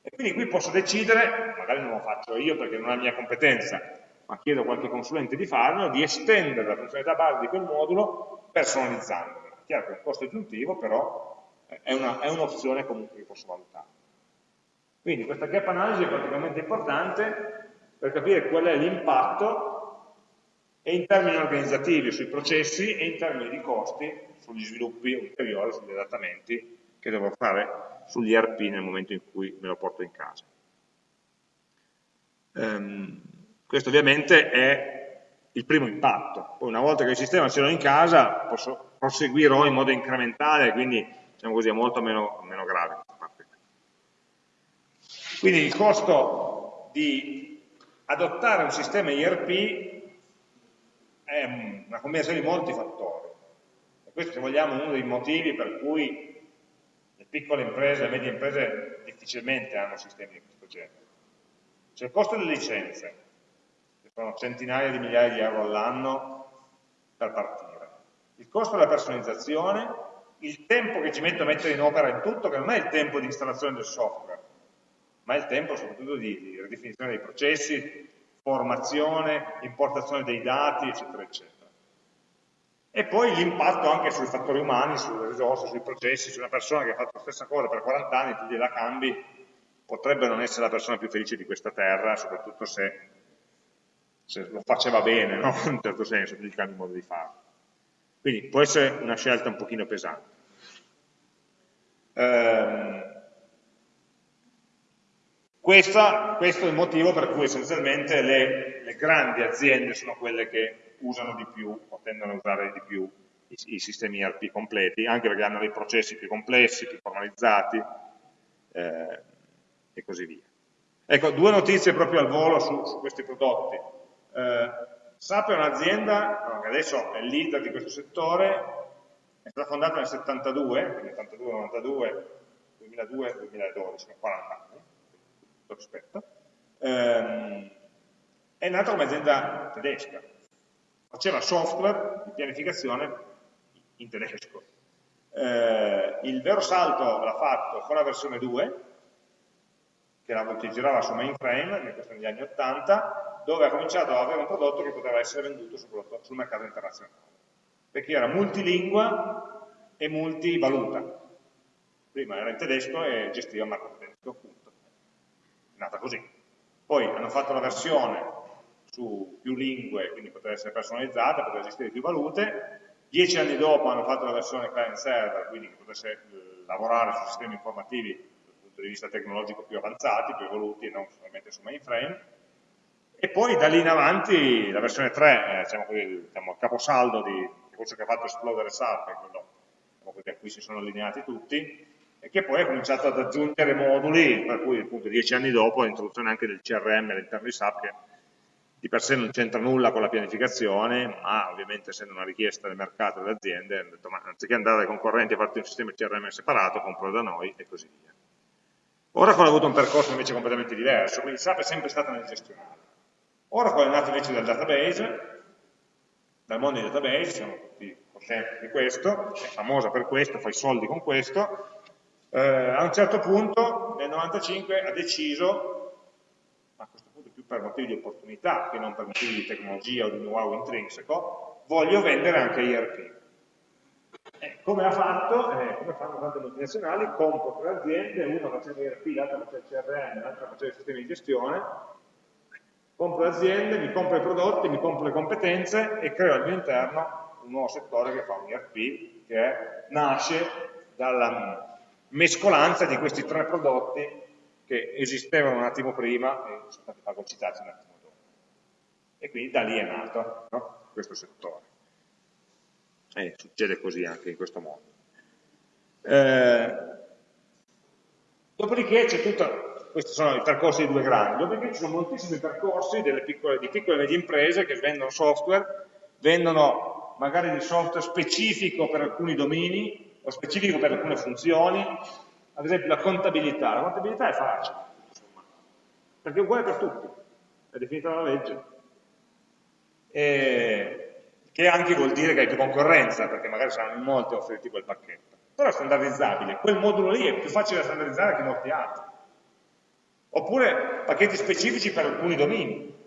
E quindi qui posso decidere, magari non lo faccio io perché non è la mia competenza, ma chiedo a qualche consulente di farlo, di estendere la funzionalità base di quel modulo personalizzandola. È chiaro che è un costo aggiuntivo, però è un'opzione un comunque che posso valutare. Quindi questa gap analysis è particolarmente importante per capire qual è l'impatto e in termini organizzativi sui processi e in termini di costi sugli sviluppi ulteriori, sugli adattamenti che devo fare sugli ERP nel momento in cui me lo porto in casa. Um, questo ovviamente è il primo impatto. Poi una volta che il sistema ce l'ho in casa posso, proseguirò in modo incrementale, quindi diciamo così, è molto meno, meno grave. Quindi il costo di adottare un sistema IRP è una combinazione di molti fattori. E questo, se vogliamo, è uno dei motivi per cui le piccole imprese, le medie imprese difficilmente hanno sistemi di questo genere. C'è il costo delle licenze, che sono centinaia di migliaia di euro all'anno per partire. Il costo della personalizzazione, il tempo che ci metto a mettere in opera in tutto, che non è il tempo di installazione del software, ma è il tempo soprattutto di, di ridefinizione dei processi, formazione, importazione dei dati, eccetera, eccetera. E poi l'impatto anche sui fattori umani, sulle risorse, sui processi, su una persona che ha fatto la stessa cosa per 40 anni, tu gliela cambi, potrebbe non essere la persona più felice di questa terra, soprattutto se, se lo faceva bene, no? in un certo senso, gli cambi il modo di farlo. Quindi può essere una scelta un pochino pesante. Ehm, questa, questo è il motivo per cui essenzialmente le, le, grandi aziende sono quelle che usano di più o tendono a usare di più i, i sistemi ERP completi, anche perché hanno dei processi più complessi, più formalizzati eh, e così via. Ecco, due notizie proprio al volo su, su questi prodotti. Eh, SAP è un'azienda che adesso è leader di questo settore, è stata fondata nel 72, quindi 82, 92, 2002, 2012, 40 anni rispetto, ehm, è nata come azienda tedesca, faceva software di pianificazione in tedesco. Eh, il vero salto l'ha fatto con la versione 2, che la girava su mainframe, questo negli anni 80, dove ha cominciato ad avere un prodotto che poteva essere venduto soprattutto sul mercato internazionale, perché era multilingua e multivaluta. Prima era in tedesco e gestiva il mercato tedesco, nata così. Poi hanno fatto la versione su più lingue, quindi poteva essere personalizzata, poteva esistere più valute. Dieci anni dopo hanno fatto la versione client server, quindi che potesse eh, lavorare su sistemi informativi dal punto di vista tecnologico più avanzati, più evoluti, non solamente su mainframe. E poi da lì in avanti la versione 3, eh, diciamo così, diciamo, il caposaldo di, di quello che ha fatto esplodere SAP, è quello diciamo così, a cui si sono allineati tutti, e che poi ha cominciato ad aggiungere moduli, per cui appunto dieci anni dopo l'introduzione anche del CRM all'interno di SAP, che di per sé non c'entra nulla con la pianificazione, ma ovviamente essendo una richiesta del mercato e delle aziende, hanno detto ma anziché andare dai concorrenti a farti un sistema CRM separato, compro da noi e così via. Oracle ha avuto un percorso invece completamente diverso, quindi SAP è sempre stata nel gestionale. Oracle è nato invece dal database, dal mondo dei database, siamo tutti coscienti di questo, è famosa per questo, fa i soldi con questo, eh, a un certo punto nel 95 ha deciso, a questo punto più per motivi di opportunità che non per motivi di tecnologia o di know-how intrinseco, voglio vendere anche IRP. Eh, come ha fatto? Eh, come fanno tante multinazionali? Compro tre aziende, una faceva IRP, l'altra faceva CRM, l'altra faceva sistemi di gestione, compro aziende, mi compro i prodotti, mi compro le competenze e creo al mio interno un nuovo settore che fa un IRP che nasce dalla mescolanza di questi tre prodotti che esistevano un attimo prima e sono stati fagocitati un attimo dopo. E quindi da lì è nato no? questo settore. E succede così anche in questo modo. Eh, dopodiché c'è tutta questi sono i percorsi di due grandi, dopodiché ci sono moltissimi percorsi piccole, di piccole e medie imprese che vendono software, vendono magari di software specifico per alcuni domini o specifico per alcune funzioni, ad esempio la contabilità, la contabilità è facile, insomma, perché è uguale per tutti, è definita dalla legge, e, che anche vuol dire che hai più concorrenza, perché magari saranno in molti a offrirti quel pacchetto, però è standardizzabile, quel modulo lì è più facile da standardizzare che molti altri. Oppure pacchetti specifici per alcuni domini.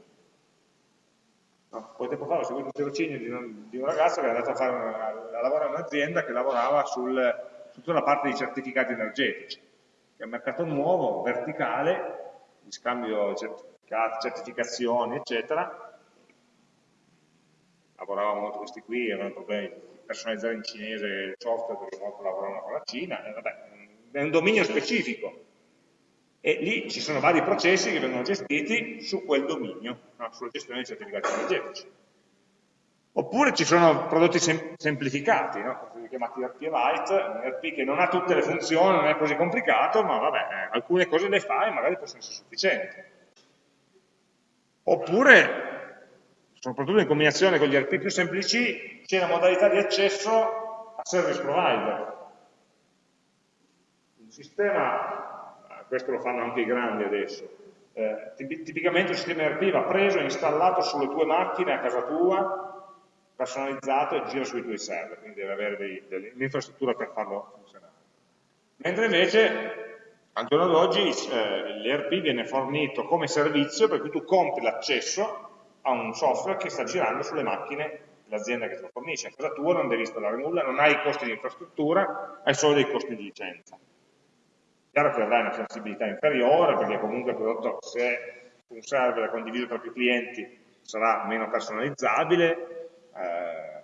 No, poco tempo fa ho seguito un tirocinio di un, di un ragazzo che era andato a, fare una, a lavorare in un'azienda che lavorava sul, su tutta la parte di certificati energetici, che è un mercato nuovo, verticale, di scambio di certificati, certificazioni, eccetera. Lavoravamo molto questi qui, avevano problemi di personalizzare in cinese il software perché molto lavoravano con la Cina, e vabbè, è un dominio specifico, e lì ci sono vari processi che vengono gestiti su quel dominio, no? sulla gestione dei certificati energetici. Oppure ci sono prodotti sem semplificati, no? chiamati ERP Lite, un ERP che non ha tutte le funzioni, non è così complicato, ma vabbè, alcune cose le fa e magari possono essere sufficienti. Oppure, soprattutto in combinazione con gli ERP più semplici, c'è la modalità di accesso a service provider. Un sistema questo lo fanno anche i grandi adesso, eh, tipicamente il sistema ERP va preso e installato sulle tue macchine a casa tua, personalizzato e gira sui tuoi server, quindi deve avere l'infrastruttura per farlo funzionare. Mentre invece, al giorno d'oggi, eh, l'ERP viene fornito come servizio per cui tu compri l'accesso a un software che sta girando sulle macchine dell'azienda che te lo fornisce. A casa tua non devi installare nulla, non hai i costi di infrastruttura, hai solo dei costi di licenza. Chiaro che avrai una sensibilità inferiore perché comunque il prodotto, se un server è condiviso tra più clienti, sarà meno personalizzabile, eh,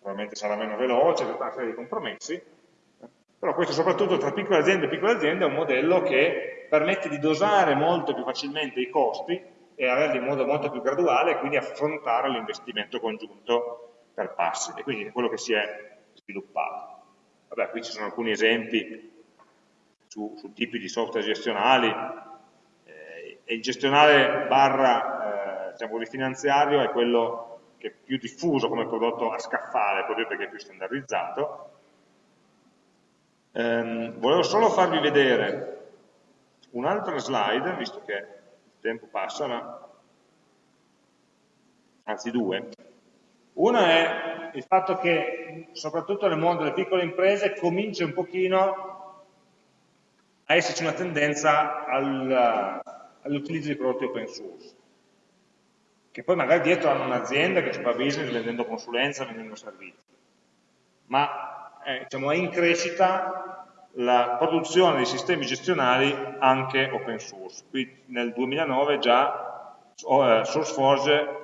probabilmente sarà meno veloce, tutta una serie di compromessi, però questo soprattutto tra piccole aziende e piccole aziende è un modello che permette di dosare molto più facilmente i costi e averli in modo molto più graduale e quindi affrontare l'investimento congiunto per passi e quindi è quello che si è sviluppato. Vabbè, qui ci sono alcuni esempi su, su tipi di software gestionali eh, e il gestionale barra eh, diciamo, finanziario è quello che è più diffuso come prodotto a scaffale, proprio perché è più standardizzato. Ehm, volevo solo farvi vedere un'altra slide, visto che il tempo passa, ma... anzi due. Una è il fatto che, soprattutto nel mondo delle piccole imprese, comincia un pochino a esserci una tendenza all'utilizzo di prodotti open source, che poi magari dietro hanno un'azienda che fa business vendendo consulenza, vendendo servizi, ma eh, diciamo, è in crescita la produzione di sistemi gestionali anche open source. Qui nel 2009 già eh, SourceForge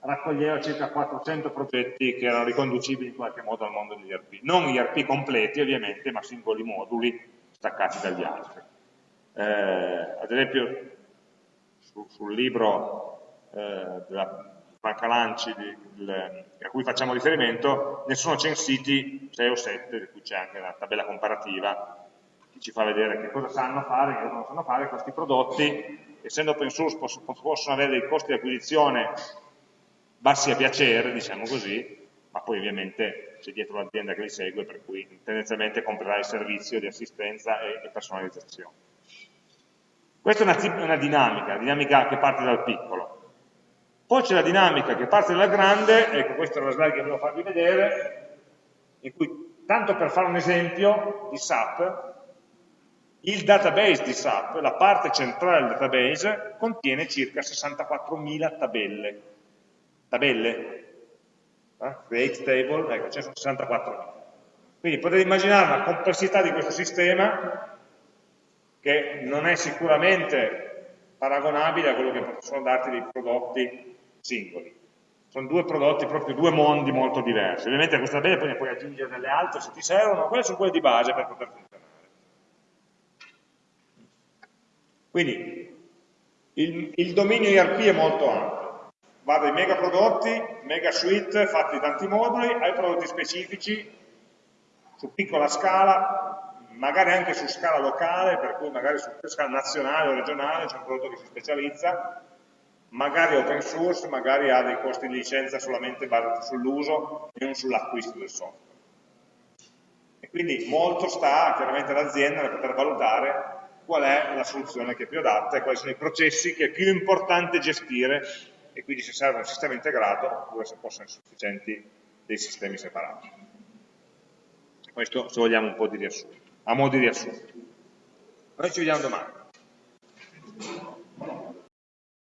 raccoglieva circa 400 progetti che erano riconducibili in qualche modo al mondo degli ERP. Non ERP completi ovviamente, ma singoli moduli staccati dagli altri. Eh, ad esempio su, sul libro eh, della Franca Lanci di, del, a cui facciamo riferimento ne sono censiti 6 o 7, di cui c'è anche una tabella comparativa che ci fa vedere che cosa sanno fare, che cosa non sanno fare questi prodotti, essendo open source possono avere dei costi di acquisizione bassi a piacere, diciamo così, ma poi ovviamente c'è dietro l'azienda che li segue, per cui tendenzialmente comprerà il servizio di assistenza e, e personalizzazione. Questa è una, una dinamica, una dinamica che parte dal piccolo. Poi c'è la dinamica che parte dalla grande, ecco questa è la slide che volevo farvi vedere, in cui, tanto per fare un esempio di SAP, Il database di SAP, la parte centrale del database, contiene circa 64.000 tabelle. Tabelle? Eh? Create table, ecco, ce ne sono 64.000. Quindi potete immaginare la complessità di questo sistema che non è sicuramente paragonabile a quello che possono darti dei prodotti singoli. Sono due prodotti, proprio due mondi molto diversi. Ovviamente a questa tabella poi ne puoi aggiungere delle altre se ti servono, quelle sono quelle di base per poter funzionare. Quindi il, il dominio IRP è molto ampio, va dai mega prodotti, mega suite fatti di tanti moduli, ai prodotti specifici su piccola scala, magari anche su scala locale, per cui magari su scala nazionale o regionale c'è un prodotto che si specializza, magari open source, magari ha dei costi di licenza solamente basati sull'uso e non sull'acquisto del software. E quindi molto sta chiaramente all'azienda nel poter valutare qual è la soluzione che è più adatta e quali sono i processi che è più importante gestire e quindi se serve un sistema integrato oppure se possono essere sufficienti dei sistemi separati. Questo se vogliamo un po' di riassunto, a modo di riassunto. Noi ci vediamo domani.